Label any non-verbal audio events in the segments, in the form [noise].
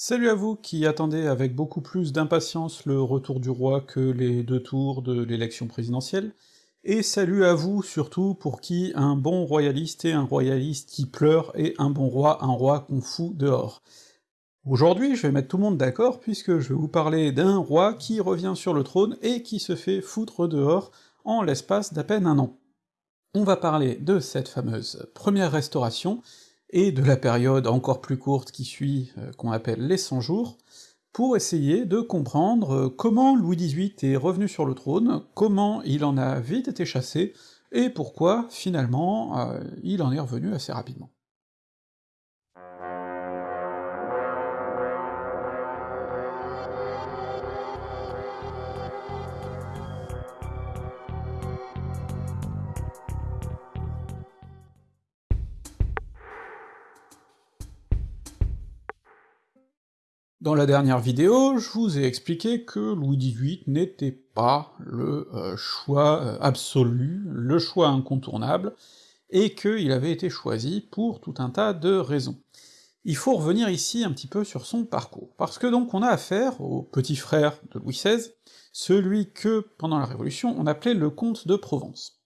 Salut à vous qui attendez avec beaucoup plus d'impatience le retour du roi que les deux tours de l'élection présidentielle, et salut à vous surtout pour qui un bon royaliste est un royaliste qui pleure et un bon roi un roi qu'on fout dehors. Aujourd'hui, je vais mettre tout le monde d'accord puisque je vais vous parler d'un roi qui revient sur le trône et qui se fait foutre dehors en l'espace d'à peine un an. On va parler de cette fameuse première restauration, et de la période encore plus courte qui suit, euh, qu'on appelle les 100 jours, pour essayer de comprendre euh, comment Louis XVIII est revenu sur le trône, comment il en a vite été chassé, et pourquoi, finalement, euh, il en est revenu assez rapidement. Dans la dernière vidéo, je vous ai expliqué que Louis XVIII n'était pas le euh, choix euh, absolu, le choix incontournable, et qu'il avait été choisi pour tout un tas de raisons. Il faut revenir ici un petit peu sur son parcours, parce que donc on a affaire au petit frère de Louis XVI, celui que, pendant la Révolution, on appelait le comte de Provence.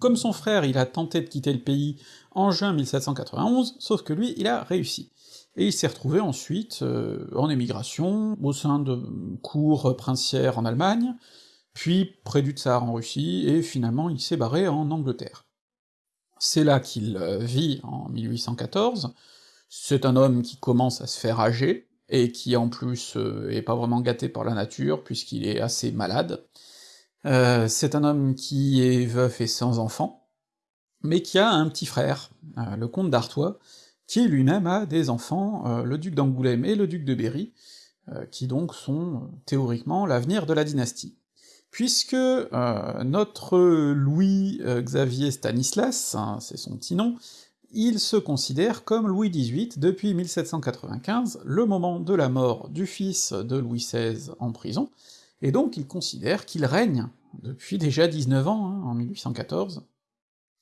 Comme son frère, il a tenté de quitter le pays en juin 1791, sauf que lui, il a réussi et il s'est retrouvé ensuite euh, en émigration, au sein de cours princières en Allemagne, puis près du Tsar en Russie, et finalement il s'est barré en Angleterre. C'est là qu'il euh, vit en 1814, c'est un homme qui commence à se faire âger, et qui en plus euh, est pas vraiment gâté par la nature, puisqu'il est assez malade. c'est un homme qui est veuf et sans enfant, mais qui a un petit frère, le comte d'Artois, qui lui-même a des enfants, euh, le duc d'Angoulême et le duc de Berry, euh, qui donc sont euh, théoriquement l'avenir de la dynastie. Puisque notre Louis Xavier Stanislas, hein, c'est son petit nom, il se considère comme Louis XVIII depuis 1795, le moment de la mort du fils de Louis XVI en prison, et donc il considère qu'il règne depuis déjà 19 ans, hein, en 1814,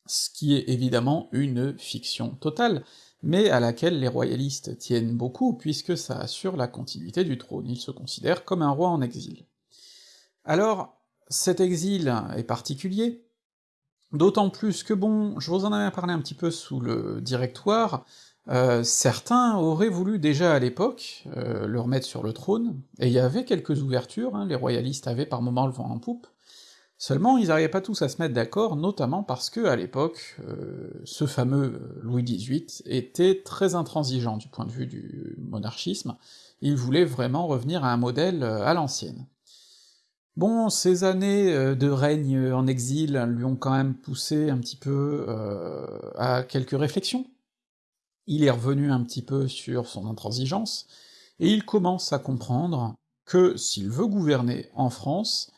ce qui est évidemment une fiction totale, mais à laquelle les royalistes tiennent beaucoup, puisque ça assure la continuité du trône, ils se considèrent comme un roi en exil. Alors, cet exil est particulier, d'autant plus que bon, je vous en avais parlé un petit peu sous le directoire, euh, certains auraient voulu déjà à l'époque euh, le remettre sur le trône, et il y avait quelques ouvertures, hein, les royalistes avaient par moments le vent en poupe, Seulement, ils n'arrivaient pas tous à se mettre d'accord, notamment parce que, à l'époque, euh, ce fameux Louis XVIII était très intransigeant du point de vue du monarchisme, il voulait vraiment revenir à un modèle euh, à l'ancienne. Bon, ces années euh, de règne en exil lui ont quand même poussé un petit peu à quelques réflexions. Il est revenu un petit peu sur son intransigeance, et il commence à comprendre que s'il veut gouverner en France,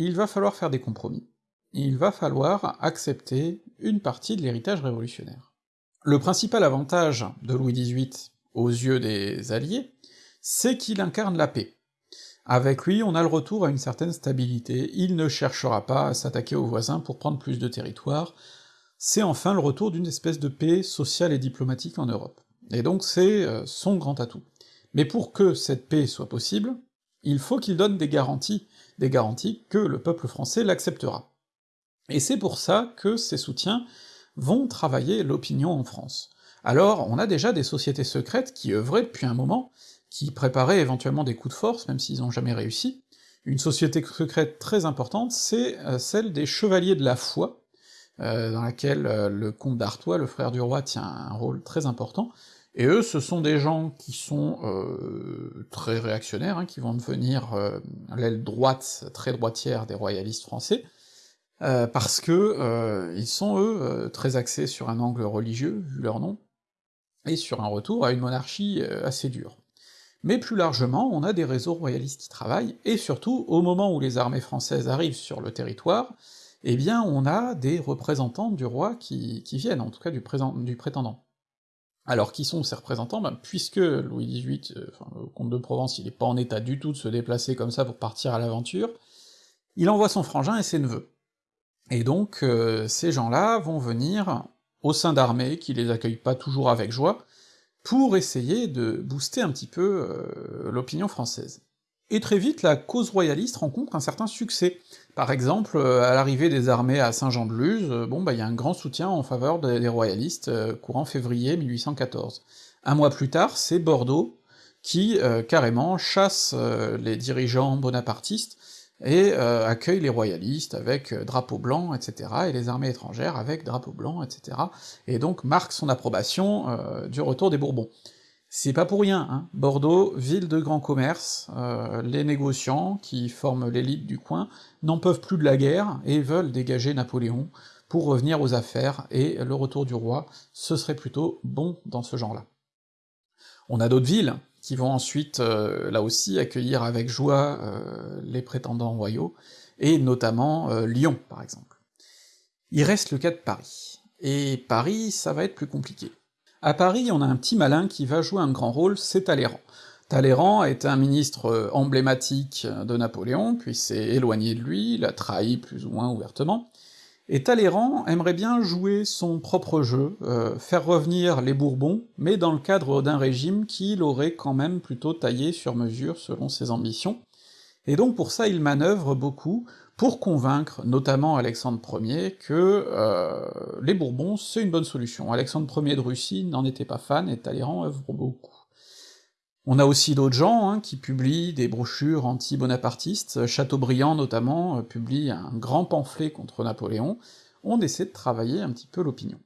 il va falloir faire des compromis. Il va falloir accepter une partie de l'héritage révolutionnaire. Le principal avantage de Louis XVIII aux yeux des Alliés, c'est qu'il incarne la paix. Avec lui, on a le retour à une certaine stabilité, il ne cherchera pas à s'attaquer aux voisins pour prendre plus de territoire, c'est enfin le retour d'une espèce de paix sociale et diplomatique en Europe. Et donc c'est euh, son grand atout. Mais pour que cette paix soit possible, il faut qu'il donne des garanties, des garanties que le peuple français l'acceptera. Et c'est pour ça que ces soutiens vont travailler l'opinion en France. Alors, on a déjà des sociétés secrètes qui œuvraient depuis un moment, qui préparaient éventuellement des coups de force, même s'ils n'ont jamais réussi. Une société secrète très importante, c'est euh, celle des Chevaliers de la Foi, euh, dans laquelle euh, le comte d'Artois, le frère du roi, tient un rôle très important, et eux, ce sont des gens qui sont euh, très réactionnaires, hein, qui vont devenir euh, l'aile droite, très droitière des royalistes français, euh, parce que ils sont, eux, très axés sur un angle religieux, vu leur nom, et sur un retour à une monarchie assez dure. Mais plus largement, on a des réseaux royalistes qui travaillent, et surtout, au moment où les armées françaises arrivent sur le territoire, eh bien on a des représentants du roi qui, viennent, en tout cas du prétendant. Alors qui sont ces représentants? Ben, Puisque Louis XVIII, euh, le comte de Provence, il est pas en état du tout de se déplacer comme ça pour partir à l'aventure, il envoie son frangin et ses neveux. Et donc euh, ces gens-là vont venir au sein d'armées qui les accueillent pas toujours avec joie, pour essayer de booster un petit peu euh, l'opinion française. Et très vite, la cause royaliste rencontre un certain succès. Par exemple, euh, à l'arrivée des armées à Saint-Jean-de-Luz, euh, bon bah il y a un grand soutien en faveur des, royalistes courant février 1814. Un mois plus tard, c'est Bordeaux qui, carrément, chasse les dirigeants bonapartistes et euh, accueille les royalistes avec euh, drapeau blanc, etc., et les armées étrangères avec drapeau blanc, etc., et donc marque son approbation euh, du retour des Bourbons. C'est pas pour rien, hein. Bordeaux, ville de grand commerce, les négociants, qui forment l'élite du coin, n'en peuvent plus de la guerre, et veulent dégager Napoléon pour revenir aux affaires, et le retour du roi, ce serait plutôt bon dans ce genre-là. On a d'autres villes, qui vont ensuite, euh, là aussi, accueillir avec joie euh, les prétendants royaux, et notamment euh, Lyon, par exemple. Il reste le cas de Paris. Et Paris, ça va être plus compliqué. À Paris, on a un petit malin qui va jouer un grand rôle, c'est Talleyrand. Talleyrand est un ministre emblématique de Napoléon, puis s'est éloigné de lui, l'a trahi plus ou moins ouvertement, et Talleyrand aimerait bien jouer son propre jeu, euh, faire revenir les Bourbons, mais dans le cadre d'un régime qu'il aurait quand même plutôt taillé sur mesure selon ses ambitions, et donc pour ça il manœuvre beaucoup pour convaincre notamment Alexandre Ier que euh, les Bourbons c'est une bonne solution. Alexandre Ier de Russie n'en était pas fan, et Talleyrand œuvre beaucoup. On a aussi d'autres gens hein, qui publient des brochures anti-bonapartistes, Chateaubriand notamment euh, publie un grand pamphlet contre Napoléon, on essaie de travailler un petit peu l'opinion.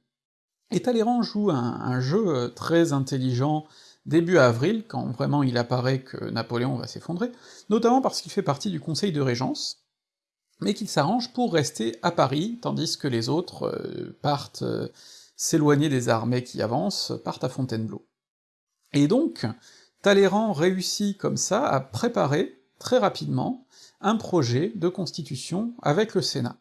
Et Talleyrand joue un, jeu euh, très intelligent début avril, quand vraiment il apparaît que Napoléon va s'effondrer, notamment parce qu'il fait partie du conseil de régence, mais qu'il s'arrange pour rester à Paris, tandis que les autres euh, partent s'éloigner des armées qui avancent, partent à Fontainebleau. Et donc, Talleyrand réussit comme ça à préparer, très rapidement, un projet de constitution avec le Sénat.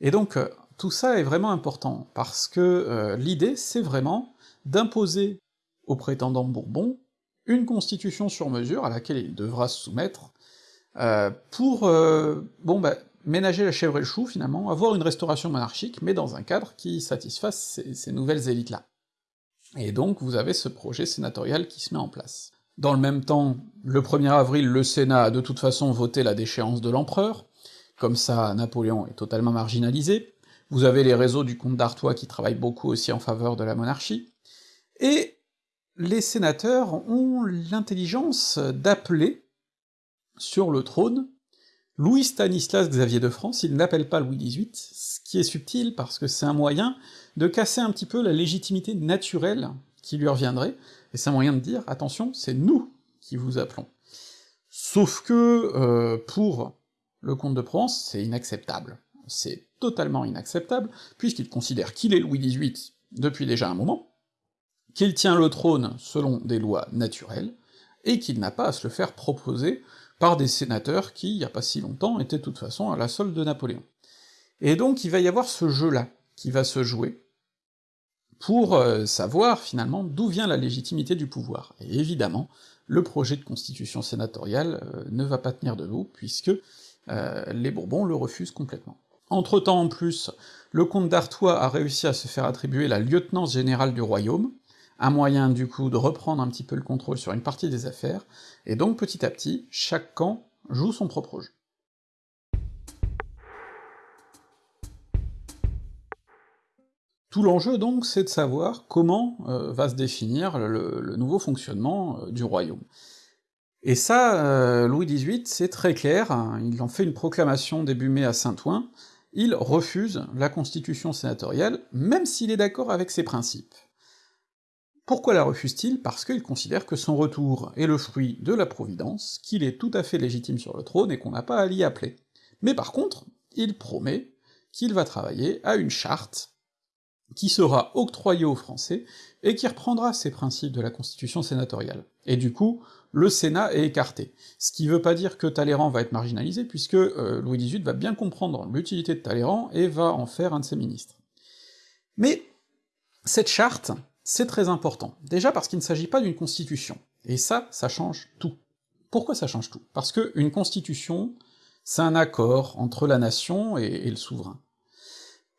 Et donc, euh, tout ça est vraiment important, parce que euh, l'idée, c'est vraiment d'imposer aux prétendants Bourbon une constitution sur mesure à laquelle il devra se soumettre, euh, pour, bon bah, ménager la chèvre et le chou, finalement, avoir une restauration monarchique, mais dans un cadre qui satisfasse ces, nouvelles élites-là. Et donc vous avez ce projet sénatorial qui se met en place. Dans le même temps, le 1er avril, le Sénat a de toute façon voté la déchéance de l'empereur, comme ça Napoléon est totalement marginalisé, vous avez les réseaux du comte d'Artois qui travaillent beaucoup aussi en faveur de la monarchie, et les sénateurs ont l'intelligence d'appeler sur le trône Louis Stanislas Xavier de France, ils n'appellent pas Louis XVIII, ce qui est subtil parce que c'est un moyen de casser un petit peu la légitimité naturelle qui lui reviendrait, et c'est un moyen de dire, attention, c'est nous qui vous appelons. Sauf que, euh, pour le comte de Provence, c'est inacceptable. C'est totalement inacceptable, puisqu'il considère qu'il est Louis XVIII depuis déjà un moment, qu'il tient le trône selon des lois naturelles, et qu'il n'a pas à se le faire proposer par des sénateurs qui, il y a pas si longtemps, étaient de toute façon à la solde de Napoléon. Et donc il va y avoir ce jeu-là qui va se jouer, pour euh, savoir finalement d'où vient la légitimité du pouvoir. Et évidemment, le projet de constitution sénatoriale euh, ne va pas tenir debout, puisque euh, les Bourbons le refusent complètement. Entre-temps, en plus, le comte d'Artois a réussi à se faire attribuer la lieutenance générale du royaume, un moyen du coup de reprendre un petit peu le contrôle sur une partie des affaires, et donc petit à petit, chaque camp joue son propre jeu. Tout l'enjeu donc, c'est de savoir comment euh, va se définir le, nouveau fonctionnement euh, du royaume. Et ça, euh, Louis XVIII, c'est très clair, il en fait une proclamation début mai à Saint-Ouen, il refuse la constitution sénatoriale, même s'il est d'accord avec ses principes. Pourquoi la refuse-t-il? Parce qu'il considère que son retour est le fruit de la Providence, qu'il est tout à fait légitime sur le trône et qu'on n'a pas à l'y appeler. Mais par contre, il promet qu'il va travailler à une charte qui sera octroyé aux Français, et qui reprendra ces principes de la constitution sénatoriale. Et du coup, le Sénat est écarté. Ce qui veut pas dire que Talleyrand va être marginalisé, puisque euh, Louis XVIII va bien comprendre l'utilité de Talleyrand et va en faire un de ses ministres. Mais cette charte, c'est très important. Déjà parce qu'il ne s'agit pas d'une constitution. Et ça, ça change tout. Pourquoi ça change tout? Parce que une constitution, c'est un accord entre la nation et le souverain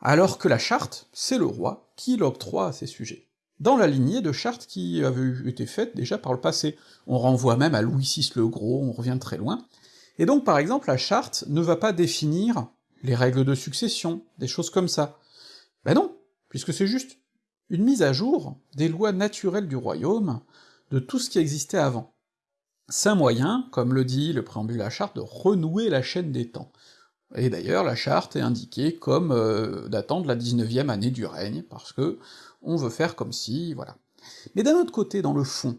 alors que la charte, c'est le roi qui l'octroie à ses sujets. dans la lignée de chartes qui avaient été faites déjà par le passé. On renvoie même à Louis VI le Gros, on revient très loin. Et donc par exemple la charte ne va pas définir les règles de succession, des choses comme ça. Ben non, puisque c'est juste une mise à jour des lois naturelles du royaume, de tout ce qui existait avant. C'est un moyen, comme le dit le préambule de la charte, de renouer la chaîne des temps. Et d'ailleurs, la charte est indiquée comme euh, datant de la 19e année du règne, parce que on veut faire comme si, voilà. Mais d'un autre côté, dans le fond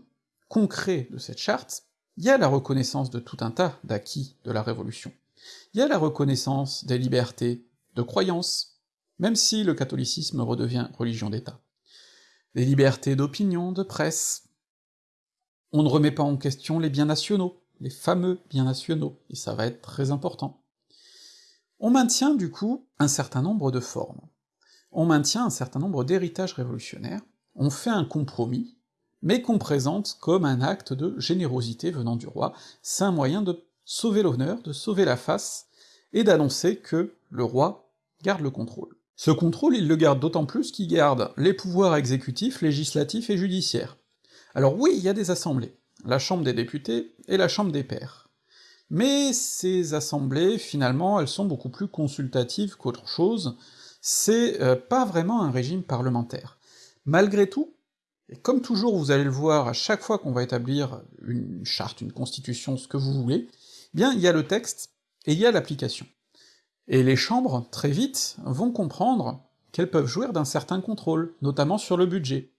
concret de cette charte, il y a la reconnaissance de tout un tas d'acquis de la Révolution. Il y a la reconnaissance des libertés de croyance, même si le catholicisme redevient religion d'État. Des libertés d'opinion, de presse. On ne remet pas en question les biens nationaux, les fameux biens nationaux, et ça va être très important. On maintient du coup un certain nombre de formes. On maintient un certain nombre d'héritages révolutionnaires, on fait un compromis, mais qu'on présente comme un acte de générosité venant du roi, c'est un moyen de sauver l'honneur, de sauver la face, et d'annoncer que le roi garde le contrôle. Ce contrôle, il le garde d'autant plus qu'il garde les pouvoirs exécutifs, législatifs et judiciaires. Alors oui, il y a des assemblées, la Chambre des députés et la Chambre des pairs. Mais ces assemblées, finalement, elles sont beaucoup plus consultatives qu'autre chose, c'est euh, pas vraiment un régime parlementaire. Malgré tout, et comme toujours vous allez le voir à chaque fois qu'on va établir une charte, une constitution, ce que vous voulez, eh bien il y a le texte et il y a l'application. Et les chambres, très vite, vont comprendre qu'elles peuvent jouir d'un certain contrôle, notamment sur le budget.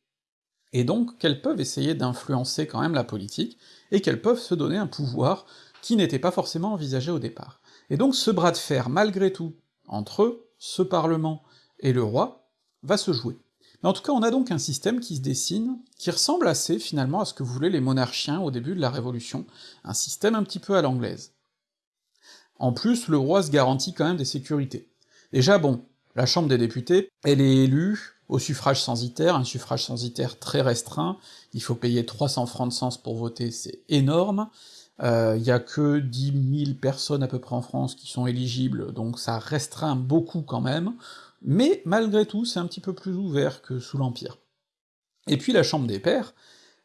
Et donc qu'elles peuvent essayer d'influencer quand même la politique, et qu'elles peuvent se donner un pouvoir qui n'était pas forcément envisagé au départ. Et donc ce bras de fer, malgré tout, entre ce Parlement et le roi, va se jouer. Mais en tout cas, on a donc un système qui se dessine, qui ressemble assez finalement à ce que voulaient les monarchiens au début de la Révolution, un système un petit peu à l'anglaise. En plus, le roi se garantit quand même des sécurités. Déjà bon, la Chambre des députés, elle est élue au suffrage censitaire, un suffrage censitaire très restreint, il faut payer 300 francs de sens pour voter, c'est énorme, il euh, y a que 10 000 personnes à peu près en France qui sont éligibles, donc ça restreint beaucoup quand même, mais malgré tout, c'est un petit peu plus ouvert que sous l'Empire. Et puis la Chambre des Pairs,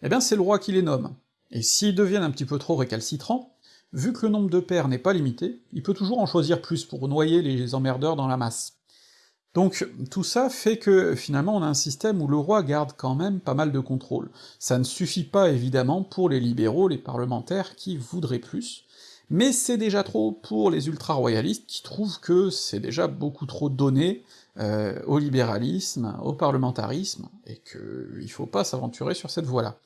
eh bien c'est le roi qui les nomme, et s'ils deviennent un petit peu trop récalcitrants, vu que le nombre de pairs n'est pas limité, il peut toujours en choisir plus pour noyer les emmerdeurs dans la masse. Donc tout ça fait que finalement on a un système où le roi garde quand même pas mal de contrôle. Ça ne suffit pas évidemment pour les libéraux, les parlementaires qui voudraient plus, mais c'est déjà trop pour les ultra-royalistes qui trouvent que c'est déjà beaucoup trop donné euh, au libéralisme, au parlementarisme, et qu'il faut pas s'aventurer sur cette voie-là.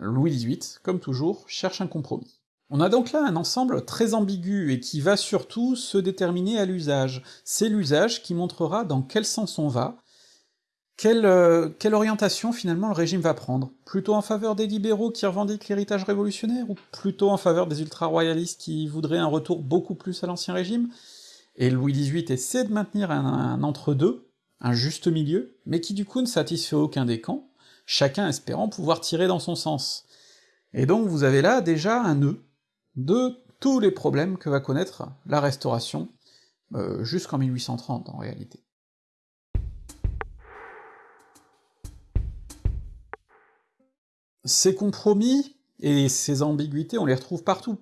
Louis XVIII, comme toujours, cherche un compromis. On a donc là un ensemble très ambigu et qui va surtout se déterminer à l'usage. C'est l'usage qui montrera dans quel sens on va, quelle, euh, quelle, orientation finalement le régime va prendre. Plutôt en faveur des libéraux qui revendiquent l'héritage révolutionnaire, ou plutôt en faveur des ultra-royalistes qui voudraient un retour beaucoup plus à l'ancien régime? Et Louis XVIII essaie de maintenir un, un entre-deux, un juste milieu, mais qui du coup ne satisfait aucun des camps, chacun espérant pouvoir tirer dans son sens. Et donc vous avez là déjà un nœud, de tous les problèmes que va connaître la Restauration, euh, jusqu'en 1830 en réalité. Ces compromis et ces ambiguïtés, on les retrouve partout.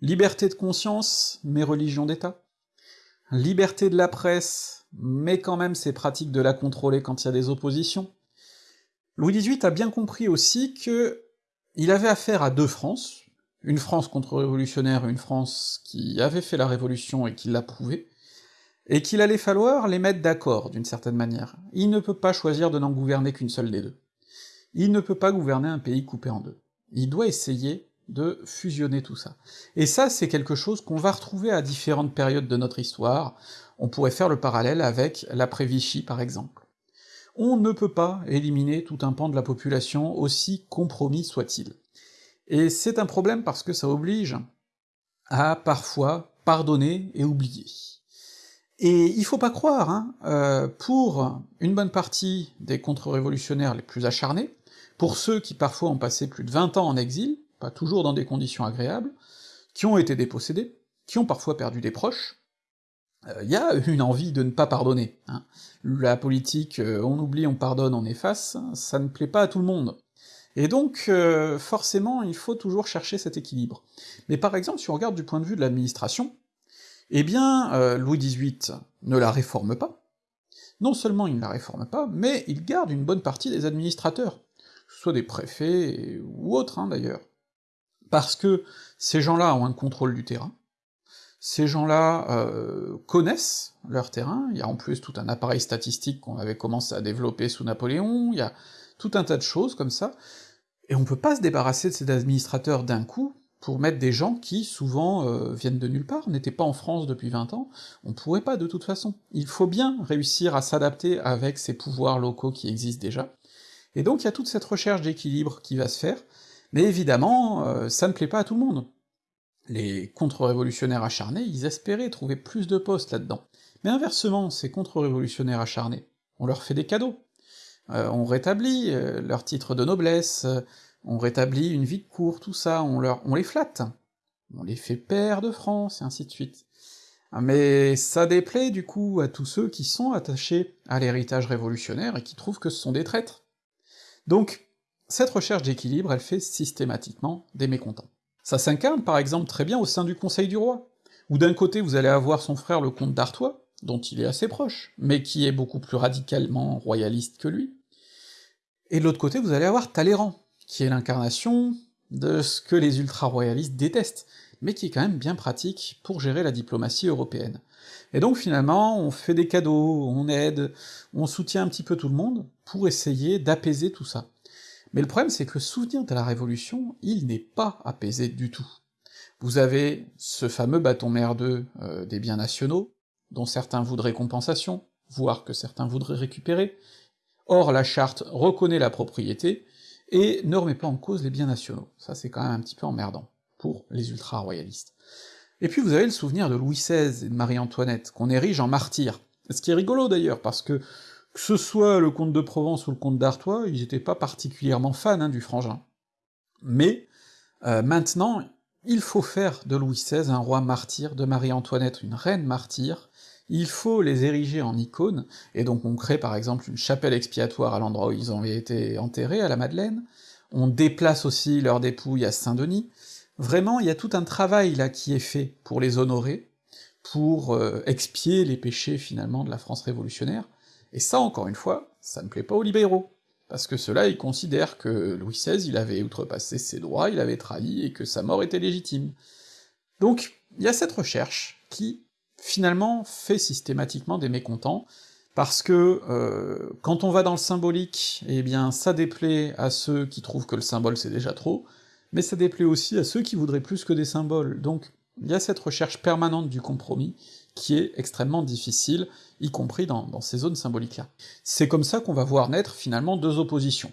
Liberté de conscience, mais religion d'État. Liberté de la presse, mais quand même c'est pratique de la contrôler quand il y a des oppositions. Louis XVIII a bien compris aussi que il avait affaire à deux France, une France contre-révolutionnaire, une France qui avait fait la révolution et qui l'approuvait, et qu'il allait falloir les mettre d'accord, d'une certaine manière. Il ne peut pas choisir de n'en gouverner qu'une seule des deux. Il ne peut pas gouverner un pays coupé en deux. Il doit essayer de fusionner tout ça. Et ça, c'est quelque chose qu'on va retrouver à différentes périodes de notre histoire, on pourrait faire le parallèle avec l'après-Vichy par exemple. On ne peut pas éliminer tout un pan de la population, aussi compromis soit-il. Et c'est un problème parce que ça oblige à parfois pardonner et oublier. Et il faut pas croire, hein, euh, pour une bonne partie des contre-révolutionnaires les plus acharnés, pour ceux qui parfois ont passé plus de 20 ans en exil, pas toujours dans des conditions agréables, qui ont été dépossédés, qui ont parfois perdu des proches, il y a une envie de ne pas pardonner. Hein. La politique, on oublie, on pardonne, on efface, ça ne plaît pas à tout le monde. Et donc, forcément, il faut toujours chercher cet équilibre. Mais par exemple, si on regarde du point de vue de l'administration, eh bien, Louis XVIII ne la réforme pas, non seulement il ne la réforme pas, mais il garde une bonne partie des administrateurs, que ce soit des préfets ou autres hein, d'ailleurs. Parce que ces gens-là ont un contrôle du terrain, ces gens-là euh, connaissent leur terrain, il y a en plus tout un appareil statistique qu'on avait commencé à développer sous Napoléon, il y a tout un tas de choses comme ça, et on peut pas se débarrasser de ces administrateurs d'un coup, pour mettre des gens qui, souvent, euh, viennent de nulle part, n'étaient pas en France depuis 20 ans, on pourrait pas de toute façon. Il faut bien réussir à s'adapter avec ces pouvoirs locaux qui existent déjà, et donc il y a toute cette recherche d'équilibre qui va se faire, mais évidemment, euh, ça ne plaît pas à tout le monde. Les contre-révolutionnaires acharnés, ils espéraient trouver plus de postes là-dedans. Mais inversement, ces contre-révolutionnaires acharnés, on leur fait des cadeaux. Euh, on rétablit leur titre de noblesse, on rétablit une vie de cour, tout ça, on, on les flatte, on les fait père de France, et ainsi de suite. Mais ça déplaît du coup à tous ceux qui sont attachés à l'héritage révolutionnaire et qui trouvent que ce sont des traîtres. Donc, cette recherche d'équilibre, elle fait systématiquement des mécontents. Ça s'incarne par exemple très bien au sein du Conseil du Roi, où d'un côté vous allez avoir son frère le comte d'Artois, dont il est assez proche, mais qui est beaucoup plus radicalement royaliste que lui, et de l'autre côté vous allez avoir Talleyrand, qui est l'incarnation de ce que les ultra-royalistes détestent, mais qui est quand même bien pratique pour gérer la diplomatie européenne. Et donc finalement, on fait des cadeaux, on aide, on soutient un petit peu tout le monde pour essayer d'apaiser tout ça. Mais le problème, c'est que le souvenir de la Révolution, il n'est pas apaisé du tout. Vous avez ce fameux bâton merdeux euh, des biens nationaux, dont certains voudraient compensation, voire que certains voudraient récupérer. Or, la charte reconnaît la propriété, et ne remet pas en cause les biens nationaux. Ça c'est quand même un petit peu emmerdant, pour les ultra-royalistes. Et puis vous avez le souvenir de Louis XVI et de Marie-Antoinette, qu'on érige en martyrs. Ce qui est rigolo d'ailleurs, parce que que ce soit le comte de Provence ou le comte d'Artois, ils étaient pas particulièrement fans hein, du frangin. Mais, euh, maintenant, il faut faire de Louis XVI un roi martyr, de Marie-Antoinette une reine martyre, il faut les ériger en icônes, et donc on crée par exemple une chapelle expiatoire à l'endroit où ils ont été enterrés, à la Madeleine, on déplace aussi leurs dépouilles à Saint-Denis, vraiment il y a tout un travail là qui est fait pour les honorer, pour euh, expier les péchés finalement de la France révolutionnaire, et ça encore une fois, ça ne plaît pas aux libéraux, parce que ceux-là ils considèrent que Louis XVI il avait outrepassé ses droits, il avait trahi, et que sa mort était légitime. Donc il y a cette recherche qui finalement fait systématiquement des mécontents, parce que euh, quand on va dans le symbolique, eh bien ça déplaît à ceux qui trouvent que le symbole c'est déjà trop, mais ça déplaît aussi à ceux qui voudraient plus que des symboles, donc il y a cette recherche permanente du compromis qui est extrêmement difficile, y compris dans, dans ces zones symboliques-là. C'est comme ça qu'on va voir naître finalement deux oppositions.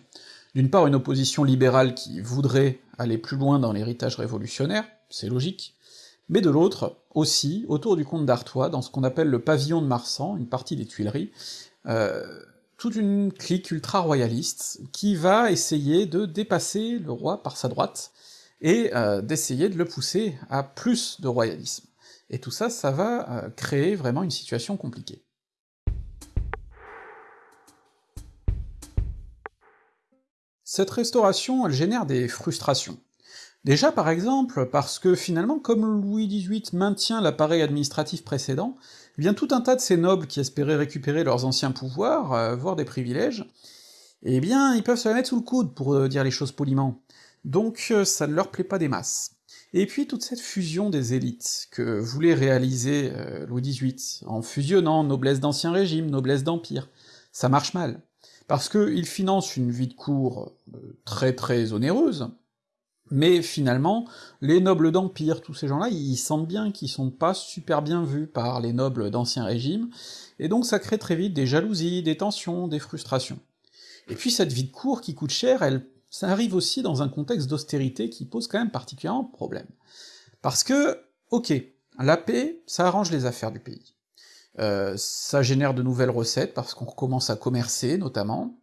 D'une part une opposition libérale qui voudrait aller plus loin dans l'héritage révolutionnaire, c'est logique, mais de l'autre, aussi, autour du comte d'Artois, dans ce qu'on appelle le pavillon de Marsan, une partie des Tuileries, euh, toute une clique ultra-royaliste qui va essayer de dépasser le roi par sa droite, et euh, d'essayer de le pousser à plus de royalisme. Et tout ça, ça va euh, créer vraiment une situation compliquée. Cette restauration, elle génère des frustrations. Déjà par exemple, parce que finalement, comme Louis XVIII maintient l'appareil administratif précédent, eh bien tout un tas de ces nobles qui espéraient récupérer leurs anciens pouvoirs, euh, voire des privilèges, eh bien ils peuvent se la mettre sous le coude, pour euh, dire les choses poliment. Donc euh, ça ne leur plaît pas des masses. Et puis toute cette fusion des élites que voulait réaliser Louis XVIII, en fusionnant noblesse d'ancien régime, noblesse d'empire, ça marche mal. Parce qu'il finance une vie de cour très très onéreuse, mais finalement, les nobles d'Empire, tous ces gens-là, ils sentent bien qu'ils sont pas super bien vus par les nobles d'Ancien Régime, et donc ça crée très vite des jalousies, des tensions, des frustrations. Et puis cette vie de cour qui coûte cher, elle, ça arrive aussi dans un contexte d'austérité qui pose quand même particulièrement problème. Parce que, ok, la paix, ça arrange les affaires du pays. Euh, ça génère de nouvelles recettes, parce qu'on recommence à commercer, notamment,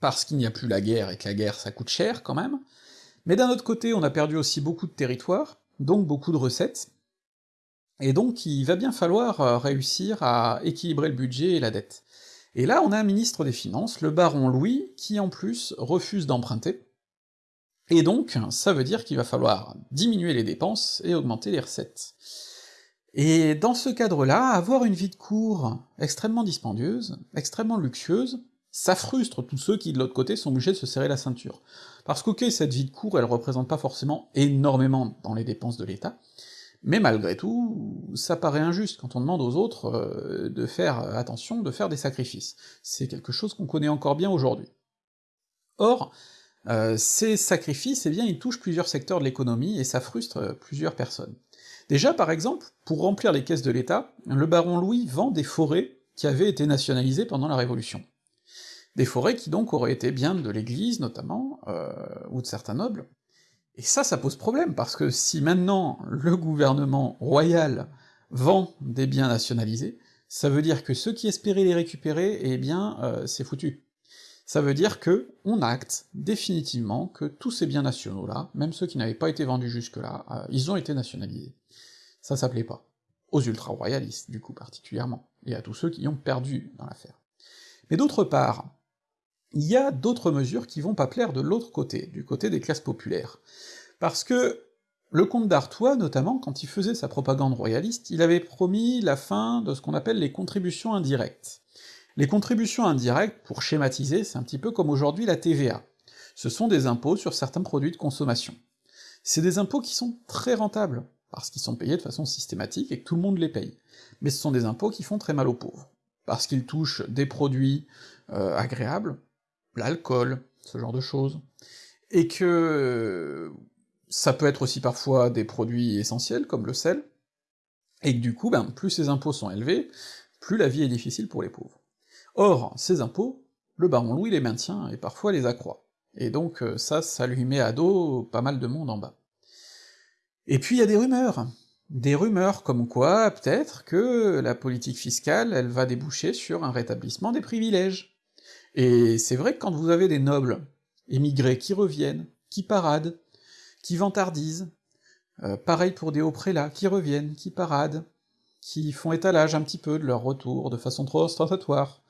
parce qu'il n'y a plus la guerre, et que la guerre ça coûte cher quand même, mais d'un autre côté, on a perdu aussi beaucoup de territoires, donc beaucoup de recettes, Et donc il va bien falloir euh, réussir à équilibrer le budget et la dette. Et là on a un ministre des Finances, le baron Louis, qui en plus refuse d'emprunter, et donc ça veut dire qu'il va falloir diminuer les dépenses et augmenter les recettes. Et dans ce cadre-là, avoir une vie de cour extrêmement dispendieuse, extrêmement luxueuse, ça frustre tous ceux qui de l'autre côté sont obligés de se serrer la ceinture. Parce qu'ok, cette vie de cour, elle représente pas forcément énormément dans les dépenses de l'État, mais malgré tout, ça paraît injuste quand on demande aux autres euh, de faire attention, de faire des sacrifices. C'est quelque chose qu'on connaît encore bien aujourd'hui. Or, euh, ces sacrifices, eh bien, ils touchent plusieurs secteurs de l'économie et ça frustre euh, plusieurs personnes. Déjà, par exemple, pour remplir les caisses de l'État, le baron Louis vend des forêts qui avaient été nationalisées pendant la Révolution. Des forêts qui donc auraient été bien de l'Église, notamment, euh, ou de certains nobles, et ça, ça pose problème, parce que si maintenant le gouvernement royal vend des biens nationalisés, ça veut dire que ceux qui espéraient les récupérer, eh bien, euh, c'est foutu. Ça veut dire que on acte définitivement que tous ces biens nationaux-là, même ceux qui n'avaient pas été vendus jusque-là, euh, ils ont été nationalisés. Ça, plaît pas. Aux ultra-royalistes, du coup, particulièrement, et à tous ceux qui ont perdu dans l'affaire. Mais d'autre part, il y a d'autres mesures qui vont pas plaire de l'autre côté, du côté des classes populaires. Parce que le comte d'Artois, notamment, quand il faisait sa propagande royaliste, il avait promis la fin de ce qu'on appelle les contributions indirectes. Les contributions indirectes, pour schématiser, c'est un petit peu comme aujourd'hui la TVA. Ce sont des impôts sur certains produits de consommation. C'est des impôts qui sont très rentables, parce qu'ils sont payés de façon systématique et que tout le monde les paye. Mais ce sont des impôts qui font très mal aux pauvres, parce qu'ils touchent des produits euh, agréables, l'alcool, ce genre de choses, et que ça peut être aussi parfois des produits essentiels, comme le sel, et que du coup, ben, plus ces impôts sont élevés, plus la vie est difficile pour les pauvres. Or, ces impôts, le baron Louis les maintient, et parfois les accroît. Et donc euh, ça, ça lui met à dos pas mal de monde en bas. Et puis il y a des rumeurs, des rumeurs comme quoi, peut-être, que la politique fiscale, elle va déboucher sur un rétablissement des privilèges. Et c'est vrai que quand vous avez des nobles émigrés qui reviennent, qui paradent, qui vantardisent, euh, pareil pour des hauts prélats, qui reviennent, qui paradent, qui font étalage un petit peu de leur retour de façon trop ostentatoire,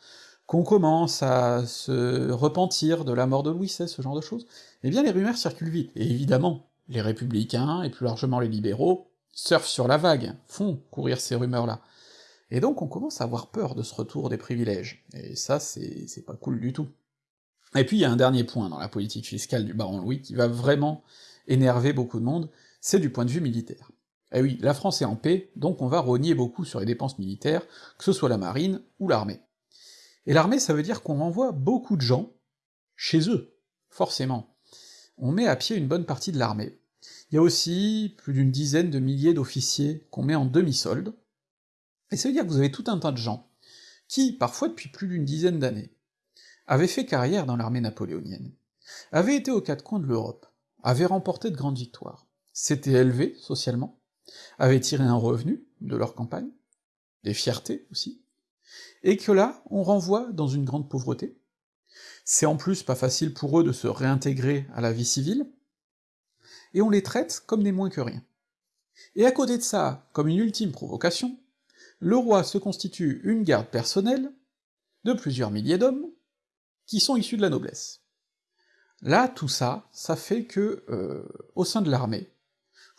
qu'on commence à se repentir de la mort de Louis XVI, ce genre de choses, eh bien les rumeurs circulent vite, et évidemment, les républicains, et plus largement les libéraux, surfent sur la vague, font courir ces rumeurs-là, et donc on commence à avoir peur de ce retour des privilèges, et ça c'est pas cool du tout. Et puis il y a un dernier point dans la politique fiscale du baron Louis qui va vraiment énerver beaucoup de monde, c'est du point de vue militaire. Eh oui, la France est en paix, donc on va rogner beaucoup sur les dépenses militaires, que ce soit la marine ou l'armée. Et l'armée, ça veut dire qu'on renvoie beaucoup de gens chez eux, forcément. On met à pied une bonne partie de l'armée. Il y a aussi plus d'une dizaine de milliers d'officiers qu'on met en demi-solde, et ça veut dire que vous avez tout un tas de gens qui, parfois depuis plus d'une dizaine d'années, avaient fait carrière dans l'armée napoléonienne, avaient été aux quatre coins de l'Europe, avaient remporté de grandes victoires, s'étaient élevés socialement, avaient tiré un revenu de leur campagne, des fiertés aussi, et que là, on renvoie dans une grande pauvreté. C'est en plus pas facile pour eux de se réintégrer à la vie civile, et on les traite comme des moins que rien. Et à côté de ça, comme une ultime provocation, le roi se constitue une garde personnelle de plusieurs milliers d'hommes qui sont issus de la noblesse. Là, tout ça, ça fait que, euh, au sein de l'armée,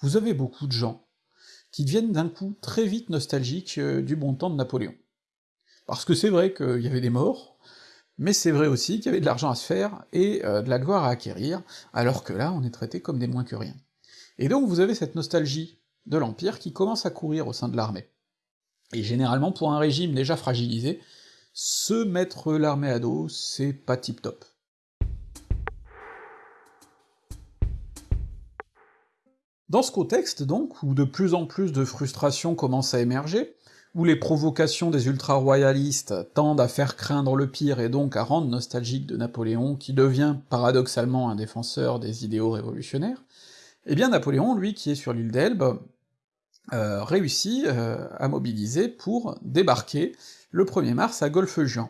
vous avez beaucoup de gens qui deviennent d'un coup très vite nostalgiques euh, du bon temps de Napoléon. Parce que c'est vrai qu'il y avait des morts, mais c'est vrai aussi qu'il y avait de l'argent à se faire et euh, de la gloire à acquérir, alors que là, on est traité comme des moins que rien. Et donc vous avez cette nostalgie de l'Empire qui commence à courir au sein de l'armée. Et généralement, pour un régime déjà fragilisé, se mettre l'armée à dos, c'est pas tip-top. Dans ce contexte, donc, où de plus en plus de frustrations commencent à émerger, où les provocations des ultra-royalistes tendent à faire craindre le pire et donc à rendre nostalgique de Napoléon, qui devient paradoxalement un défenseur des idéaux révolutionnaires, eh bien Napoléon, lui, qui est sur l'île d'Elbe, euh, réussit euh, à mobiliser pour débarquer le 1er mars à Golfe-Juan.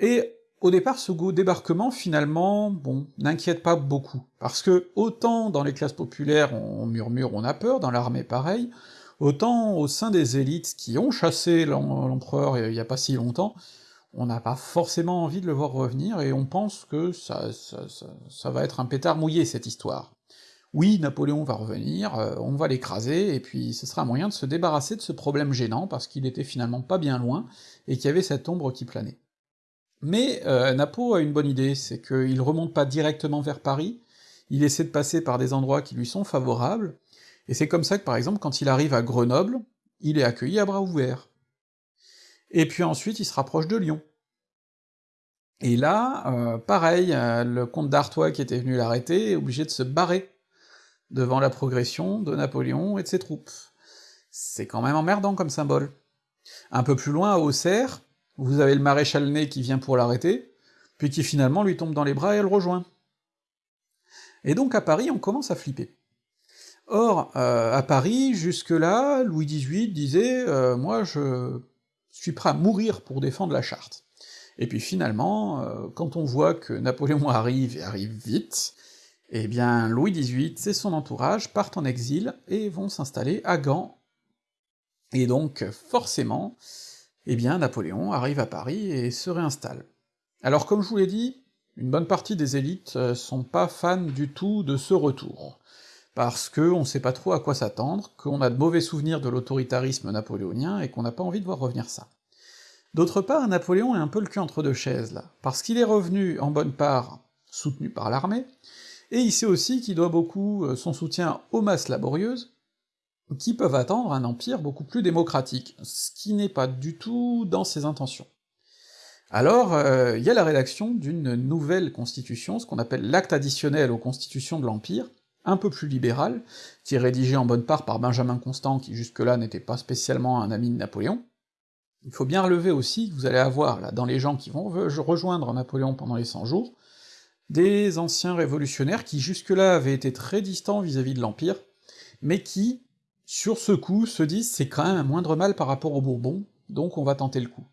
Et au départ, ce débarquement, finalement, bon, n'inquiète pas beaucoup, parce que autant dans les classes populaires on murmure, on a peur, dans l'armée pareil, autant au sein des élites qui ont chassé l'empereur il y a pas si longtemps, on n'a pas forcément envie de le voir revenir, et on pense que ça, ça, ça va être un pétard mouillé, cette histoire. Oui, Napoléon va revenir, euh, on va l'écraser, et puis ce sera un moyen de se débarrasser de ce problème gênant, parce qu'il était finalement pas bien loin, et qu'il y avait cette ombre qui planait. Mais euh, Napo a une bonne idée, c'est qu'il remonte pas directement vers Paris, il essaie de passer par des endroits qui lui sont favorables, et c'est comme ça que par exemple quand il arrive à Grenoble, il est accueilli à bras ouverts. Et puis ensuite il se rapproche de Lyon. Et là, euh, pareil, le comte d'Artois qui était venu l'arrêter est obligé de se barrer devant la progression de Napoléon et de ses troupes. C'est quand même emmerdant comme symbole. Un peu plus loin, à Auxerre, vous avez le maréchal Ney qui vient pour l'arrêter, puis qui finalement lui tombe dans les bras et le rejoint. Et donc à Paris, on commence à flipper. Or, euh, à Paris, jusque-là, Louis XVIII disait euh, Moi, je suis prêt à mourir pour défendre la charte ». Et puis finalement, euh, quand on voit que Napoléon [laughs] arrive, et arrive vite, eh bien Louis XVIII et son entourage partent en exil et vont s'installer à Gand. Et donc, forcément, eh bien Napoléon arrive à Paris et se réinstalle. Alors comme je vous l'ai dit, une bonne partie des élites euh, sont pas fans du tout de ce retour, parce que on sait pas trop à quoi s'attendre, qu'on a de mauvais souvenirs de l'autoritarisme napoléonien et qu'on n'a pas envie de voir revenir ça. D'autre part, Napoléon est un peu le cul entre deux chaises là, parce qu'il est revenu en bonne part soutenu par l'armée, et il sait aussi qu'il doit beaucoup euh, son soutien aux masses laborieuses, qui peuvent attendre un empire beaucoup plus démocratique, ce qui n'est pas du tout dans ses intentions. Alors, euh, il y a la rédaction d'une nouvelle constitution, ce qu'on appelle l'acte additionnel aux constitutions de l'Empire, un peu plus libéral, qui est rédigé en bonne part par Benjamin Constant, qui jusque-là n'était pas spécialement un ami de Napoléon. Il faut bien relever aussi que vous allez avoir, là, dans les gens qui vont rejoindre Napoléon pendant les 100 jours, des anciens révolutionnaires qui jusque-là avaient été très distants vis-à-vis de l'Empire, mais qui, sur ce coup, se disent c'est quand même un moindre mal par rapport aux Bourbons, donc on va tenter le coup.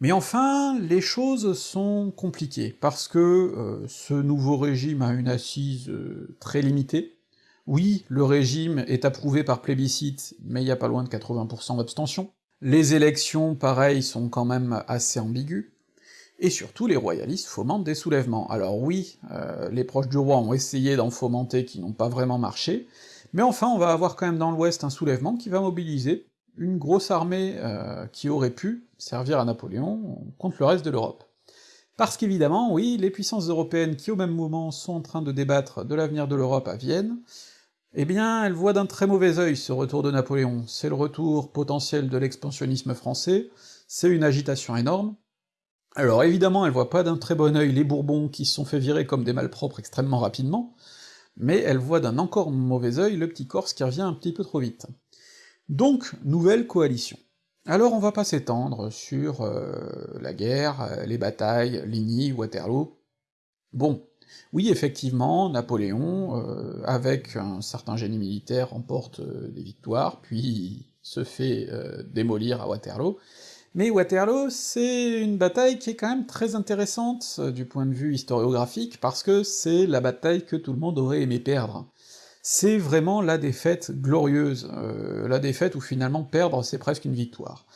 Mais enfin, les choses sont compliquées, parce que euh, ce nouveau régime a une assise euh, très limitée. Oui, le régime est approuvé par plébiscite, mais il y a pas loin de 80% d'abstention. Les élections, pareil, sont quand même assez ambiguës et surtout les royalistes fomentent des soulèvements. Alors oui, euh, les proches du roi ont essayé d'en fomenter qui n'ont pas vraiment marché, mais enfin on va avoir quand même dans l'ouest un soulèvement qui va mobiliser une grosse armée euh, qui aurait pu servir à Napoléon contre le reste de l'Europe. Parce qu'évidemment, oui, les puissances européennes qui au même moment sont en train de débattre de l'avenir de l'Europe à Vienne, eh bien, elles voient d'un très mauvais œil ce retour de Napoléon, c'est le retour potentiel de l'expansionnisme français, c'est une agitation énorme, alors évidemment, elle voit pas d'un très bon œil les Bourbons qui se sont fait virer comme des malpropres extrêmement rapidement, mais elle voit d'un encore mauvais œil le petit Corse qui revient un petit peu trop vite. Donc, nouvelle coalition. Alors on va pas s'étendre sur euh, la guerre, euh, les batailles, Ligny, Waterloo. Bon, oui effectivement, Napoléon, euh, avec un certain génie militaire, remporte des victoires, puis se fait démolir à Waterloo, mais Waterloo, c'est une bataille qui est quand même très intéressante euh, du point de vue historiographique, parce que c'est la bataille que tout le monde aurait aimé perdre. C'est vraiment la défaite glorieuse, euh, la défaite où finalement perdre c'est presque une victoire.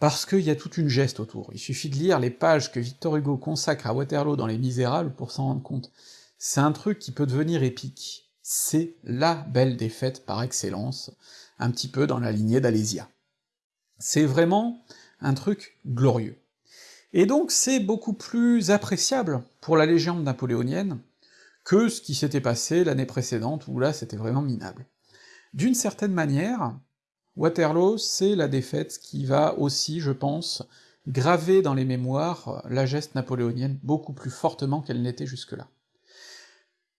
Parce qu'il y a toute une geste autour, il suffit de lire les pages que Victor Hugo consacre à Waterloo dans Les Misérables pour s'en rendre compte. C'est un truc qui peut devenir épique. C'est la belle défaite par excellence, un petit peu dans la lignée d'Alésia. C'est vraiment un truc glorieux. Et donc c'est beaucoup plus appréciable pour la légende napoléonienne que ce qui s'était passé l'année précédente, où là c'était vraiment minable. D'une certaine manière, Waterloo, c'est la défaite qui va aussi, je pense, graver dans les mémoires la geste napoléonienne beaucoup plus fortement qu'elle n'était jusque-là.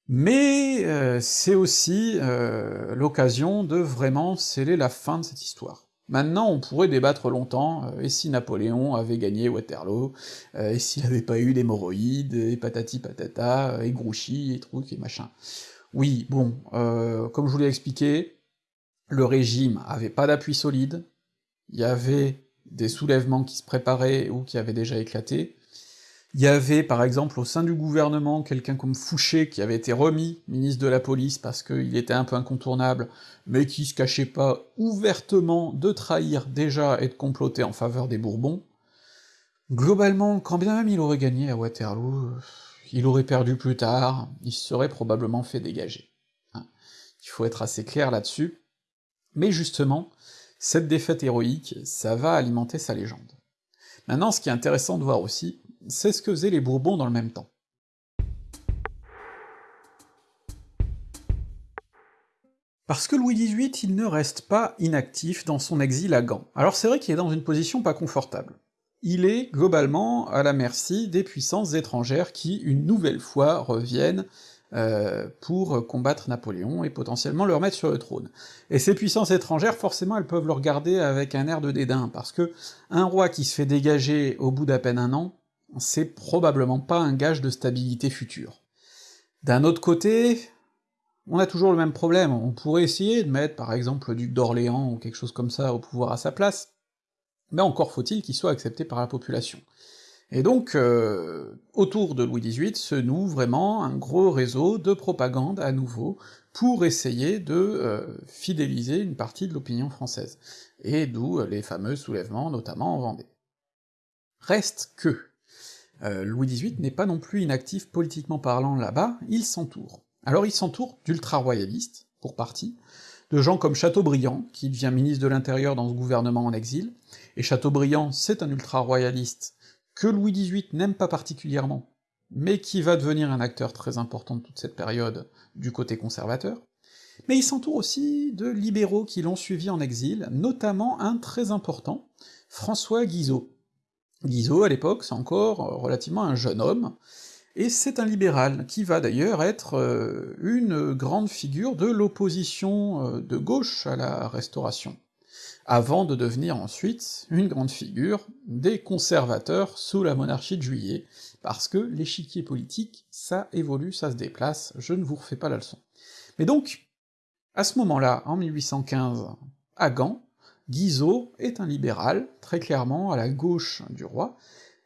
Mais euh, c'est aussi euh, l'occasion de vraiment sceller la fin de cette histoire. Maintenant, on pourrait débattre longtemps, euh, et si Napoléon avait gagné Waterloo, euh, et s'il avait pas eu d'hémorroïdes, et patati patata, et Grouchy, et trucs, et machin. Oui, bon, euh, comme je vous l'ai expliqué, le régime avait pas d'appui solide, il y avait des soulèvements qui se préparaient ou qui avaient déjà éclaté, Il y avait par exemple au sein du gouvernement quelqu'un comme Fouché qui avait été remis ministre de la police parce qu'il était un peu incontournable, mais qui se cachait pas ouvertement de trahir déjà et de comploter en faveur des Bourbons. Globalement, quand bien même il aurait gagné à Waterloo, il aurait perdu plus tard, il se serait probablement fait dégager. Hein. Il faut être assez clair là-dessus. Mais justement, cette défaite héroïque, ça va alimenter sa légende. Maintenant, ce qui est intéressant de voir aussi, c'est ce que faisaient les Bourbons dans le même temps. Parce que Louis XVIII, il ne reste pas inactif dans son exil à Gand. Alors c'est vrai qu'il est dans une position pas confortable. Il est globalement à la merci des puissances étrangères qui, une nouvelle fois, reviennent euh, pour combattre Napoléon et potentiellement le remettre sur le trône. Et ces puissances étrangères, forcément, elles peuvent le regarder avec un air de dédain, parce que un roi qui se fait dégager au bout d'à peine un an, c'est probablement pas un gage de stabilité future. D'un autre côté, on a toujours le même problème, on pourrait essayer de mettre par exemple le duc d'Orléans ou quelque chose comme ça au pouvoir à sa place, mais encore faut-il qu'il soit accepté par la population. Et donc, euh, autour de Louis XVIII se noue vraiment un gros réseau de propagande à nouveau, pour essayer de euh, fidéliser une partie de l'opinion française, et d'où les fameux soulèvements, notamment en Vendée. Reste que, euh, Louis XVIII n'est pas non plus inactif politiquement parlant là-bas, il s'entoure. Alors il s'entoure d'ultra-royalistes, pour partie, de gens comme Chateaubriand, qui devient ministre de l'Intérieur dans ce gouvernement en exil, et Chateaubriand c'est un ultra-royaliste que Louis XVIII n'aime pas particulièrement, mais qui va devenir un acteur très important de toute cette période du côté conservateur, mais il s'entoure aussi de libéraux qui l'ont suivi en exil, notamment un très important, François Guizot, Guizot, à l'époque, c'est encore euh, relativement un jeune homme, et c'est un libéral, qui va d'ailleurs être euh, une grande figure de l'opposition euh, de gauche à la Restauration, avant de devenir ensuite une grande figure des conservateurs sous la monarchie de Juillet, parce que l'échiquier politique, ça évolue, ça se déplace, je ne vous refais pas la leçon. Mais donc, à ce moment-là, en 1815, à Gand, Guizot est un libéral, très clairement à la gauche du roi,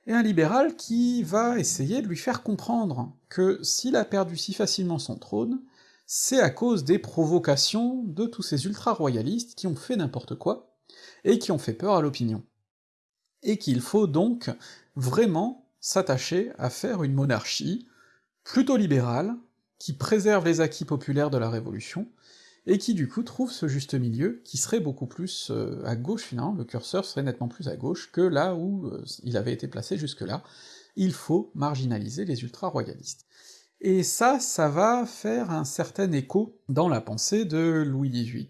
et un libéral qui va essayer de lui faire comprendre que s'il a perdu si facilement son trône, c'est à cause des provocations de tous ces ultra-royalistes qui ont fait n'importe quoi, et qui ont fait peur à l'opinion. Et qu'il faut donc vraiment s'attacher à faire une monarchie plutôt libérale, qui préserve les acquis populaires de la Révolution, et qui du coup trouve ce juste milieu, qui serait beaucoup plus euh, à gauche finalement, le curseur serait nettement plus à gauche que là où euh, il avait été placé jusque-là, il faut marginaliser les ultra-royalistes. Et ça, ça va faire un certain écho dans la pensée de Louis XVIII,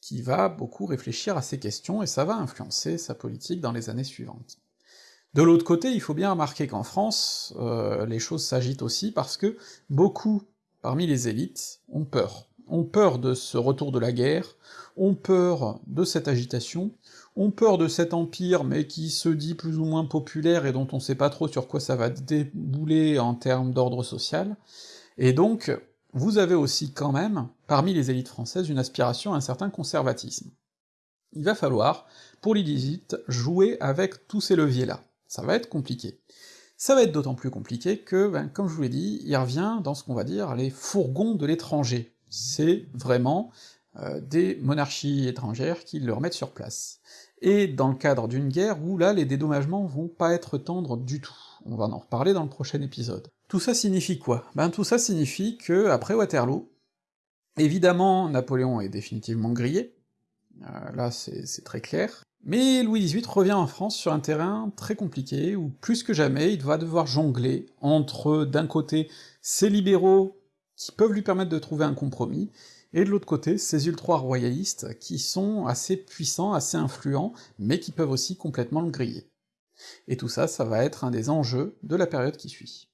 qui va beaucoup réfléchir à ces questions, et ça va influencer sa politique dans les années suivantes. De l'autre côté, il faut bien remarquer qu'en France, euh, les choses s'agitent aussi parce que beaucoup, parmi les élites, ont peur ont peur de ce retour de la guerre, ont peur de cette agitation, ont peur de cet empire, mais qui se dit plus ou moins populaire et dont on sait pas trop sur quoi ça va débouler en termes d'ordre social, et donc vous avez aussi quand même, parmi les élites françaises, une aspiration à un certain conservatisme. Il va falloir, pour l'élite, jouer avec tous ces leviers-là. Ça va être compliqué. Ça va être d'autant plus compliqué que, ben, comme je vous l'ai dit, il revient dans ce qu'on va dire les fourgons de l'étranger, c'est vraiment euh, des monarchies étrangères qui le remettent sur place. Et dans le cadre d'une guerre où là les dédommagements vont pas être tendres du tout. On va en reparler dans le prochain épisode. Tout ça signifie quoi? Ben tout ça signifie que, après Waterloo, évidemment Napoléon est définitivement grillé, euh, là c'est très clair, mais Louis XVIII revient en France sur un terrain très compliqué, où plus que jamais il va devoir jongler entre, d'un côté, ses libéraux qui peuvent lui permettre de trouver un compromis, et de l'autre côté, ces ultra-royalistes qui sont assez puissants, assez influents, mais qui peuvent aussi complètement le griller. Et tout ça, ça va être un des enjeux de la période qui suit.